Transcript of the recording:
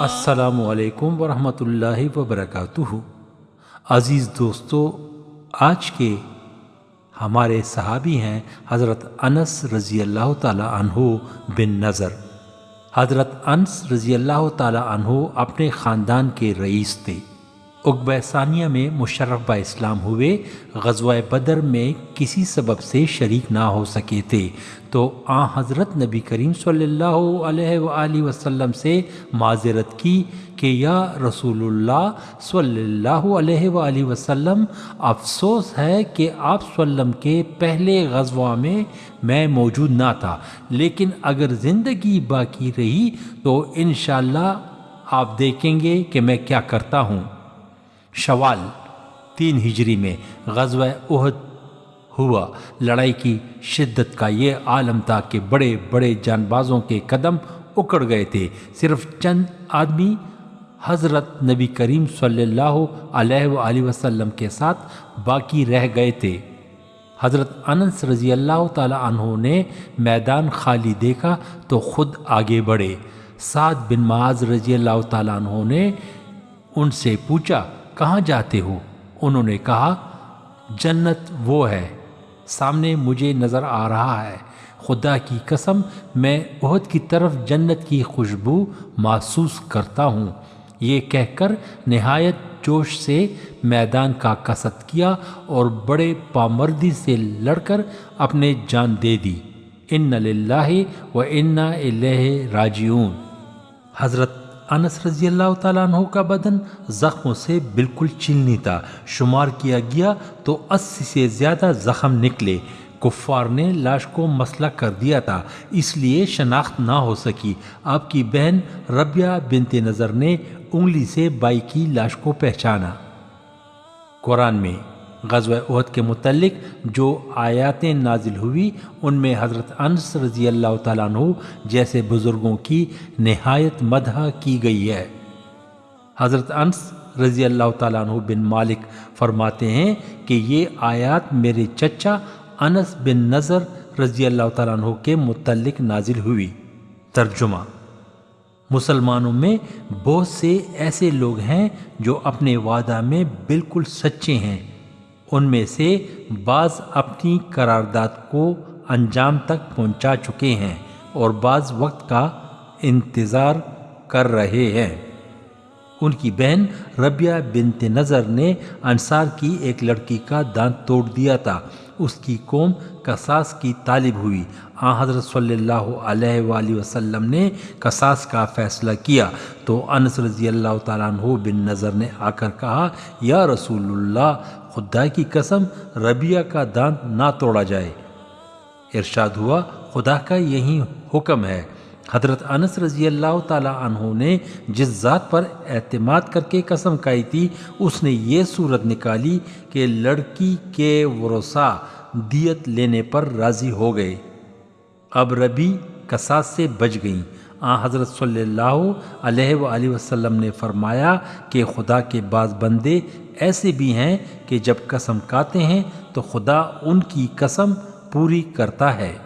السلام علیکم ورحمۃ اللہ وبرکاتہ۔ عزیز دوستو، آج کے ہمارے صحابی ہیں حضرت انس رضی اللہ تعالی عنہ بن نظر۔ حضرت انس رضی اللہ تعالی عنہ اپنے خاندان کے رئیس تھے۔ اقبہ ثانیہ میں مشرف با اسلام ہوئے، غزوہ بدر میں کسی سبب سے شریک نہ ہو سکے تھے۔ تو آ حضرت نبی کریم صلی اللہ علیہ وآلہ وسلم سے معذرت کی کہ یا رسول اللہ صلی اللہ علیہ وآلہ وسلم، افسوس ہے کہ آپ وسلم کے پہلے غزوہ میں میں موجود نہ تھا۔ لیکن اگر زندگی باقی رہی تو انشاءاللہ آپ دیکھیں گے کہ میں کیا کرتا ہوں۔ شوال، تین ہجری میں غزوہ احد ہوا۔ لڑائی کی شدت کا یہ عالم تھا کہ بڑے بڑے جان بازوں کے قدم اکڑ گئے تھے۔ صرف چند آدمی حضرت نبی کریم صلی اللہ علیہ وآلہ وسلم کے ساتھ باقی رہ گئے تھے۔ حضرت انس رضی اللہ تعالی عنہ نے میدان خالی دیکھا تو خود آگے بڑھے۔ سعد بن معاذ رضی اللہ تعالیٰ عنہ نے ان سے پوچھا کہاں جاتے ہو؟ انہوں نے کہا، جنت وہ ہے، سامنے مجھے نظر آ رہا ہے۔ خدا کی قسم، میں عہد کی طرف جنت کی خوشبو محسوس کرتا ہوں۔ یہ کہہ کر نہایت جوش سے میدان کا قصد کیا اور بڑے پامردی سے لڑ کر اپنے جان دے دی۔ ان للہ و انا الہ راجعون۔ حضرت انس رضی اللہ تعالیٰ عنہ کا بدن زخموں سے بالکل چلنی تھا۔ شمار کیا گیا تو اسی سے زیادہ زخم نکلے۔ کفار نے لاش کو مسئلہ کر دیا تھا، اس لیے شناخت نہ ہو سکی۔ آپ کی بہن ربیہ بنت نظر نے انگلی سے بائی کی لاش کو پہچانا۔ قرآن میں غزوہ عہد کے متعلق جو آیاتیں نازل ہوئی، ان میں حضرت انس رضی اللہ تعالیٰ عنہ جیسے بزرگوں کی نہایت مدح کی گئی ہے۔ حضرت انس رضی اللہ تعالیٰ عنہ بن مالک فرماتے ہیں کہ یہ آیات میرے چچا انس بن نظر رضی اللہ تعالیٰ عنہ کے متعلق نازل ہوئی۔ ترجمہ مسلمانوں میں بہت سے ایسے لوگ ہیں جو اپنے وعدہ میں بالکل سچے ہیں۔ ان میں سے بعض اپنی قرارداد کو انجام تک پہنچا چکے ہیں اور بعض وقت کا انتظار کر رہے ہیں۔ ان کی بہن ربیہ بنت نظر نے انصار کی ایک لڑکی کا دانت توڑ دیا تھا۔ اس کی قوم قصاص کی طالب ہوئی۔ آ، حضرت صلی اللہ علیہ وآلہ وسلم نے قصاص کا فیصلہ کیا۔ تو انس رضی اللہ تعالیٰ عنہ بن نظر نے آ کر کہا، یا رسول اللہ، خدا کی قسم ربیہ کا دانت نہ توڑا جائے۔ ارشاد ہوا، خدا کا یہی حکم ہے۔ حضرت انس رضی اللہ تعالیٰ عنہ نے جس ذات پر اعتماد کر کے قسم کھائی تھی، اس نے یہ صورت نکالی کہ لڑکی کے ورثا دیت لینے پر راضی ہو گئے۔ اب ربی کساس سے بچ گئیں۔ آ حضرت صلی اللہ علیہ وآلہ وسلم نے فرمایا کہ خدا کے بعض بندے ایسے بھی ہیں کہ جب قسم کاتے ہیں تو خدا ان کی قسم پوری کرتا ہے۔